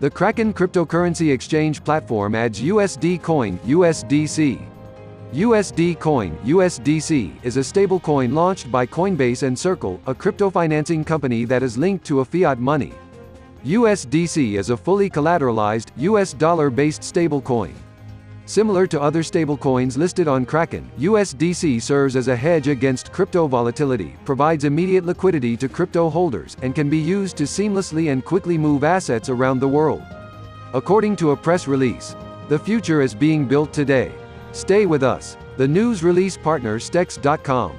The Kraken cryptocurrency exchange platform adds USD Coin USDC. USD Coin USDC is a stablecoin launched by Coinbase and Circle, a crypto financing company that is linked to a fiat money. USDC is a fully collateralized, US dollar-based stablecoin. Similar to other stablecoins listed on Kraken, USDC serves as a hedge against crypto volatility, provides immediate liquidity to crypto holders, and can be used to seamlessly and quickly move assets around the world. According to a press release, the future is being built today. Stay with us. The news release partner Stex.com.